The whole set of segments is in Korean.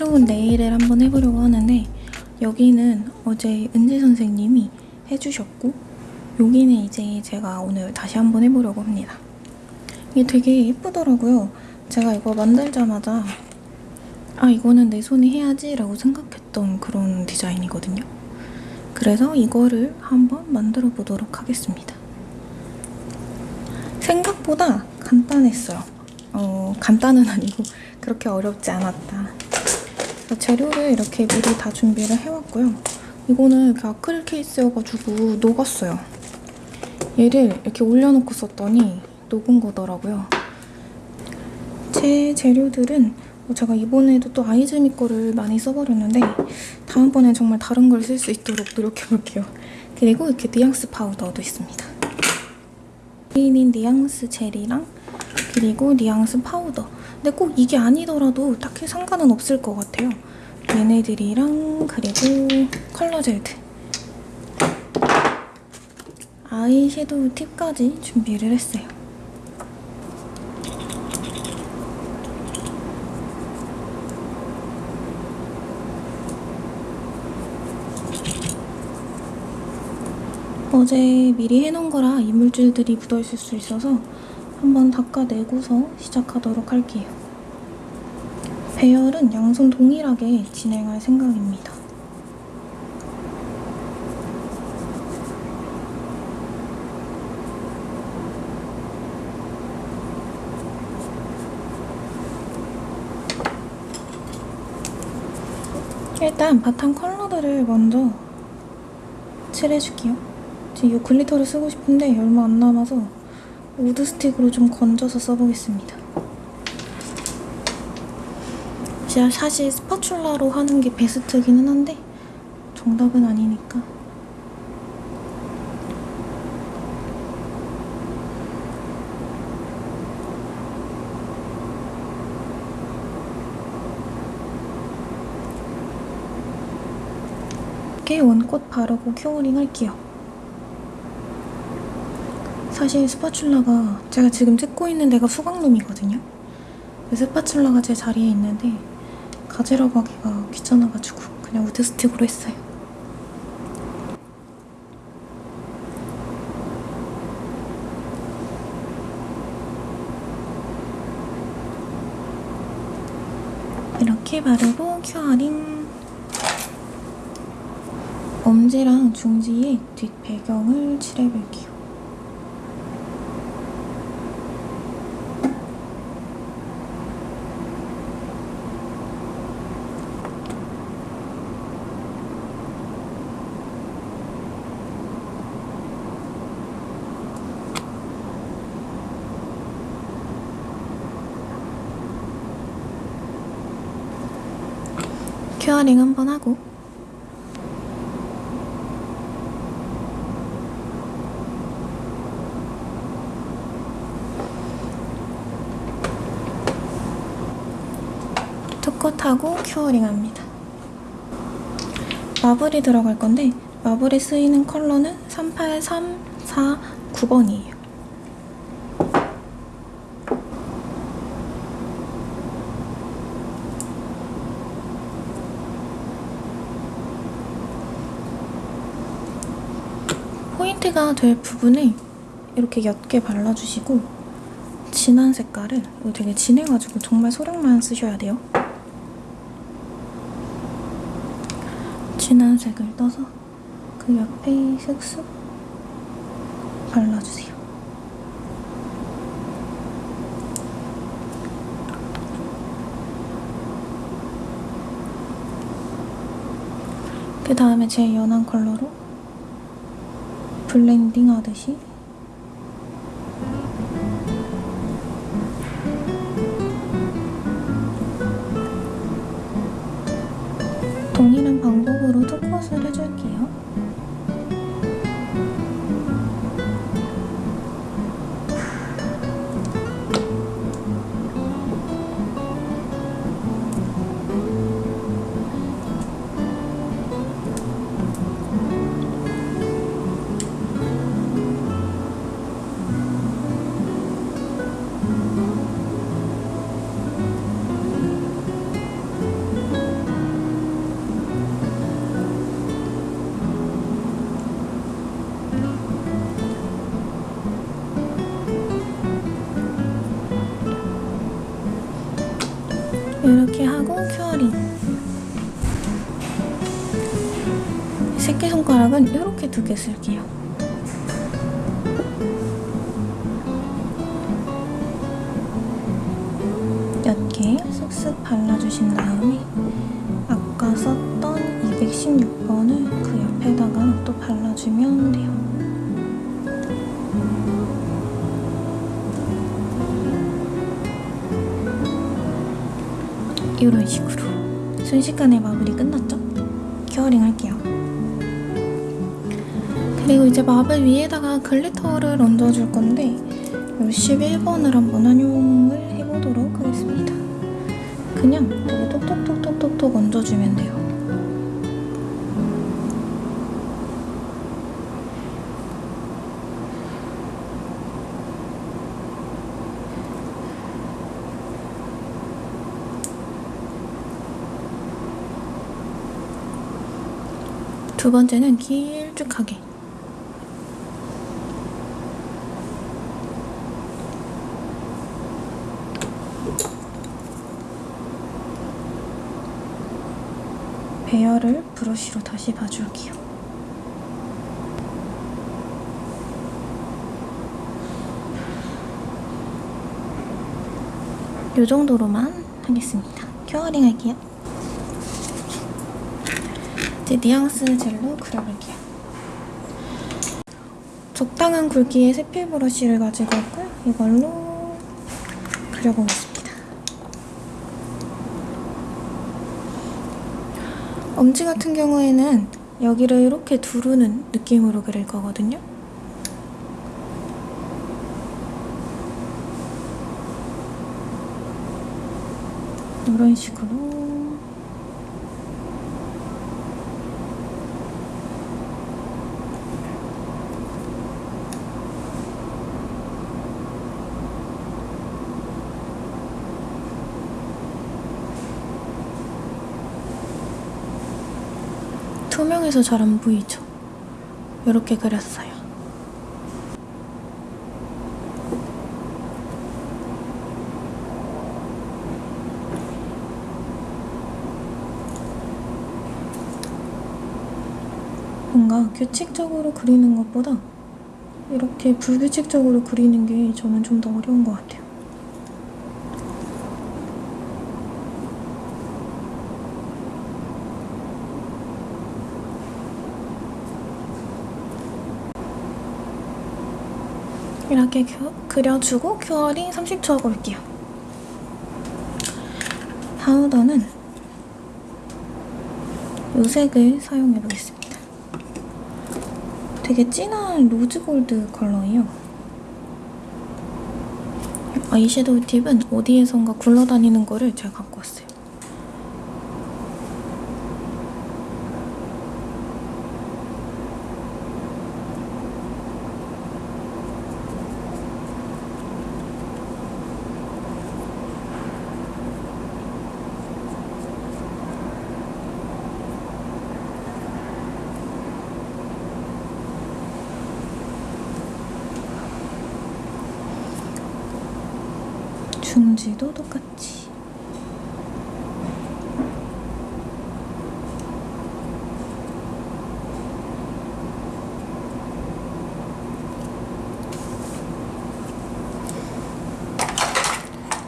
새로운 네일을 한번 해보려고 하는데 여기는 어제 은지 선생님이 해주셨고 여기는 이제 제가 오늘 다시 한번 해보려고 합니다. 이게 되게 예쁘더라고요. 제가 이거 만들자마자 아 이거는 내 손이 해야지 라고 생각했던 그런 디자인이거든요. 그래서 이거를 한번 만들어 보도록 하겠습니다. 생각보다 간단했어요. 어, 간단은 아니고 그렇게 어렵지 않았다. 재료를 이렇게 미리 다 준비를 해왔고요. 이거는 이렇게 아크릴 케이스여가지고 녹았어요. 얘를 이렇게 올려놓고 썼더니 녹은 거더라고요. 제 재료들은 뭐 제가 이번에도 또 아이즈미 거를 많이 써버렸는데 다음번엔 정말 다른 걸 쓸 수 있도록 노력해볼게요. 그리고 이렇게 뉘앙스 파우더도 있습니다. 메인인 뉘앙스 젤이랑 그리고 뉘앙스 파우더. 근데 꼭 이게 아니더라도 딱히 상관은 없을 것 같아요. 얘네들이랑 그리고 컬러 젤들. 아이섀도우 팁까지 준비를 했어요. 어제 미리 해놓은 거라 이물질들이 묻어있을 수 있어서 한번 닦아내고서 시작하도록 할게요. 배열은 양손 동일하게 진행할 생각입니다. 일단 바탕 컬러들을 먼저 칠해줄게요. 지금 이 glitter를 쓰고 싶은데 얼마 안 남아서 우드 스틱으로 좀 건져서 써보겠습니다. 제가 사실 spatula로 하는 게 베스트기는 한데 정답은 아니니까 one coat 바르고 큐어링 할게요. 사실 spatula가 제가 지금 찍고 있는 데가 수강룸이거든요. spatula가 제 자리에 있는데 가지러 가기가 귀찮아가지고 그냥 우드 스틱으로 했어요. 이렇게 바르고 큐어링 엄지랑 중지에 뒷 배경을 칠해볼게요. 큐어링 한번 하고 투컷하고 큐어링 합니다. 마블이 들어갈 건데 마블에 쓰이는 컬러는 38349번이에요. 포인트가 될 부분에 이렇게 옅게 발라주시고 진한 색깔은 이거 되게 진해가지고 정말 소량만 쓰셔야 돼요. 진한 색을 떠서 그 옆에 슥슥 발라주세요. 그 다음에 제일 연한 컬러로 블렌딩 하듯이 이렇게 하고 큐어링. 새끼손가락은 이렇게 두 개 쓸게요. 옅게 쓱쓱 발라주신 다음에 아까 썼던 216번을 그 옆에다가 또 발라주면 이런 식으로 순식간에 마블이 끝났죠? 큐어링 할게요. 그리고 이제 마블 위에다가 glitter를 얹어줄 건데 이 11번을 한번 활용을 해보도록 하겠습니다. 그냥 되게 톡톡톡톡톡톡 얹어주면 돼요. 두 번째는 길쭉하게 배열을 브러쉬로 다시 봐줄게요. 이 정도로만 하겠습니다. 큐어링 할게요. 이제 뉘앙스 젤로 그려볼게요. 적당한 굵기의 세필 브러쉬를 가지고 왔고요. 이걸로 그려보겠습니다. 엄지 같은 경우에는 여기를 이렇게 두르는 느낌으로 그릴 거거든요. 이런 식으로 투명해서 잘 안 보이죠? 이렇게 그렸어요. 뭔가 규칙적으로 그리는 것보다 이렇게 불규칙적으로 그리는 게 저는 좀 더 어려운 것 같아요. 이렇게 큐- 그려주고 큐어링 30초 하고 올게요. 파우더는 이 색을 사용해 보겠습니다. 되게 진한 로즈 골드 컬러예요. 아이섀도우 팁은 어디에선가 굴러다니는 거를 제가 중지도 똑같이.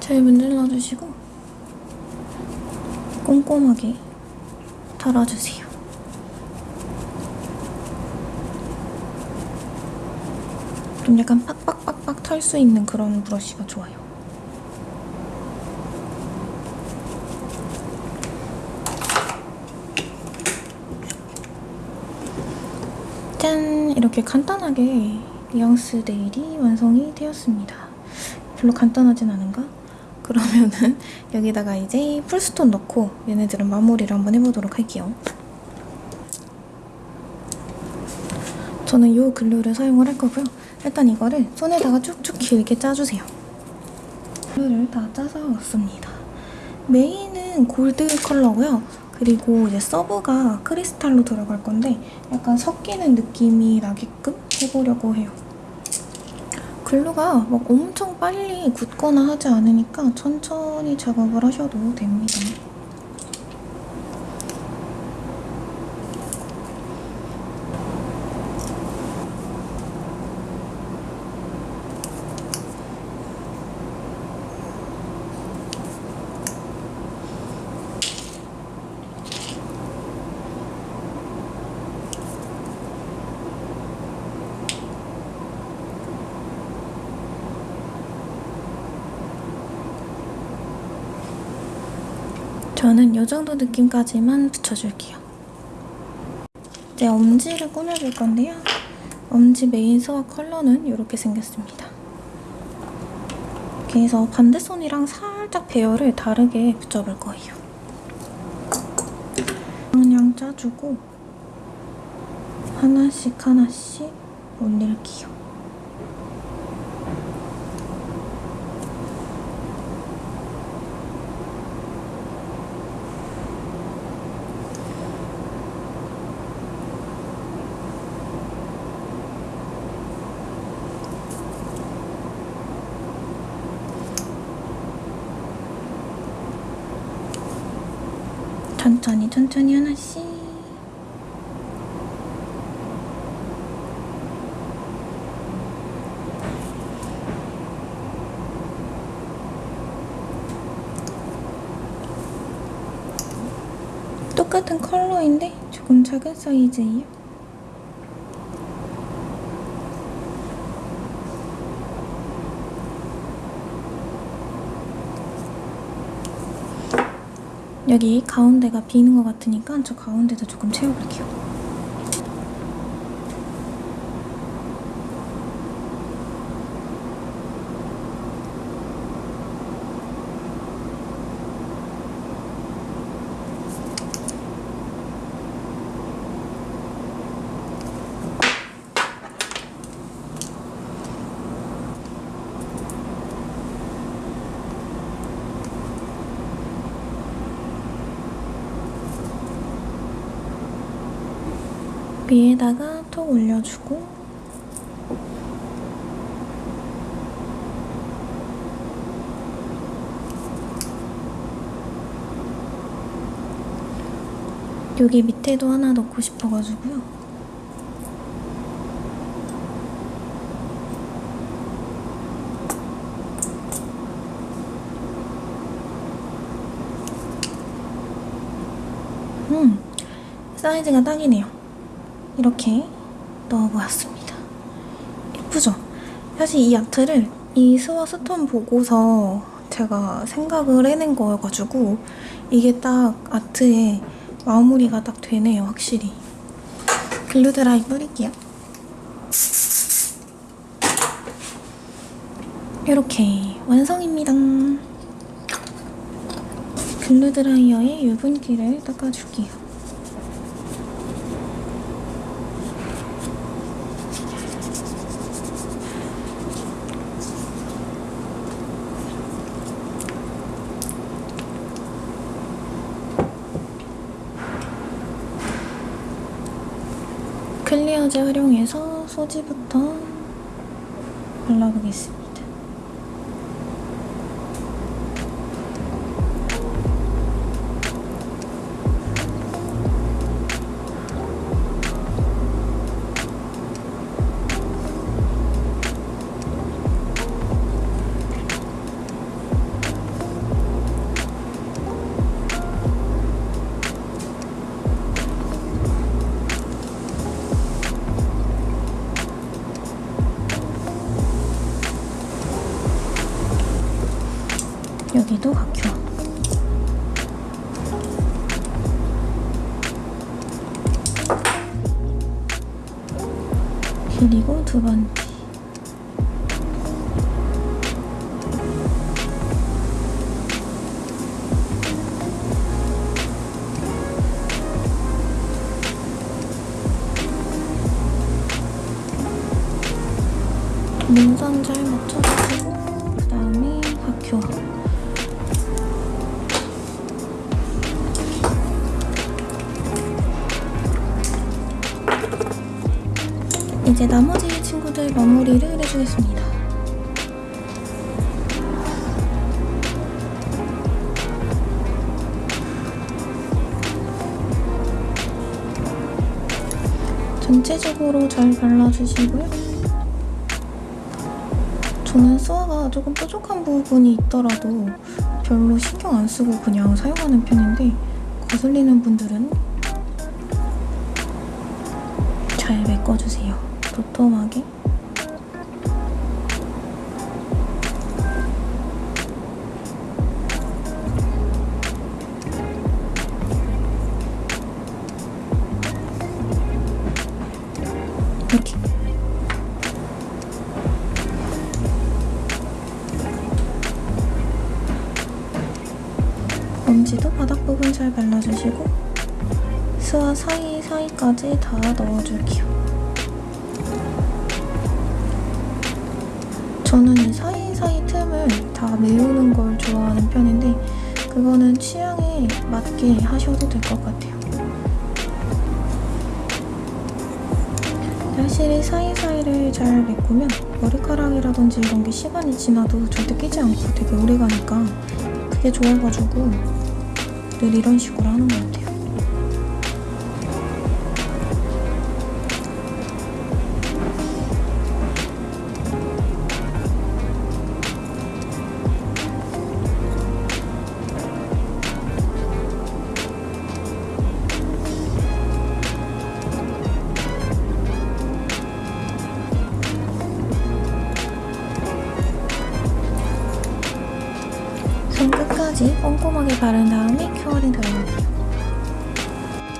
잘 문질러 주시고 꼼꼼하게 털어주세요. 좀 약간 빡빡빡빡 털 수 있는 그런 브러쉬가 좋아요. 이렇게 간단하게 뉘앙스 네일이 완성이 되었습니다. 별로 간단하진 않은가? 그러면은 여기다가 이제 풀스톤 넣고 얘네들은 마무리를 한번 해보도록 할게요. 저는 이 글루를 사용을 할 거고요. 일단 이거를 손에다가 쭉쭉 길게 짜주세요. 글루를 다 짜서 왔습니다. 메인은 골드 컬러고요. 그리고 이제 서브가 크리스탈로 들어갈 건데 약간 섞이는 느낌이 나게끔 해보려고 해요. 글루가 막 엄청 빨리 굳거나 하지 않으니까 천천히 작업을 하셔도 됩니다. 저는 이 정도 느낌까지만 붙여줄게요. 이제 엄지를 꾸며줄 건데요. 엄지 메인 스와 컬러는 이렇게 생겼습니다. 그래서 반대손이랑 살짝 배열을 다르게 붙여볼 거예요. 그냥 짜주고 하나씩 하나씩 올릴게요. 천천히 천천히 하나씩 똑같은 컬러인데 조금 작은 사이즈예요. 여기 가운데가 비는 것 같으니까 저 가운데도 조금 채워볼게요. 위에다가 톡 올려주고 여기 밑에도 하나 넣고 싶어가지고요. 음, 사이즈가 딱이네요. 이렇게 넣어보았습니다. 예쁘죠? 사실 이 아트를 이 스와 스톤 보고서 제가 생각을 해낸 거여가지고 이게 딱 아트에 마무리가 딱 되네요, 확실히. 글루 드라이 뿌릴게요. 이렇게 완성입니다. 글루 드라이어에 유분기를 닦아줄게요. 클리어제 활용해서 소지부터 발라보겠습니다. 두 번째. 전체적으로 잘 발라주시고요. 저는 수화가 조금 뾰족한 부분이 있더라도 별로 신경 안 쓰고 그냥 사용하는 편인데 거슬리는 분들은 잘 메꿔주세요. 도톰하게. 부분 잘 발라주시고 스와 사이사이까지 다 넣어줄게요. 저는 이 사이사이 틈을 다 메우는 걸 좋아하는 편인데 그거는 취향에 맞게 하셔도 될 것 같아요. 확실히 사이사이를 잘 메꾸면 머리카락이라든지 이런 게 시간이 지나도 절대 끼지 않고 되게 오래 가니까 그게 좋아가지고 늘 이런 식으로 하는 것 같아요.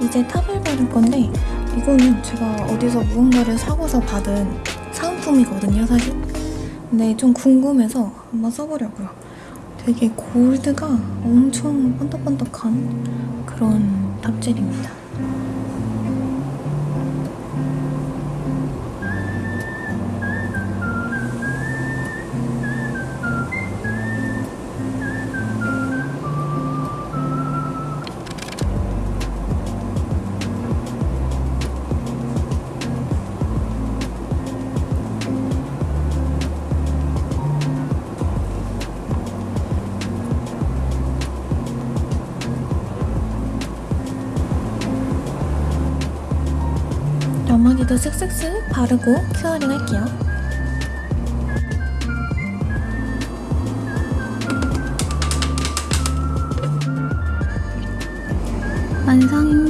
이제 탑을 바를 건데 이거는 제가 어디서 무언가를 사고서 받은 사은품이거든요, 사실. 근데 좀 궁금해서 한번 써보려고요. 되게 골드가 엄청 번덕번덕한 그런 탑젤입니다. 나머지도 슥슥슥 바르고 큐어링 할게요. 완성입니다.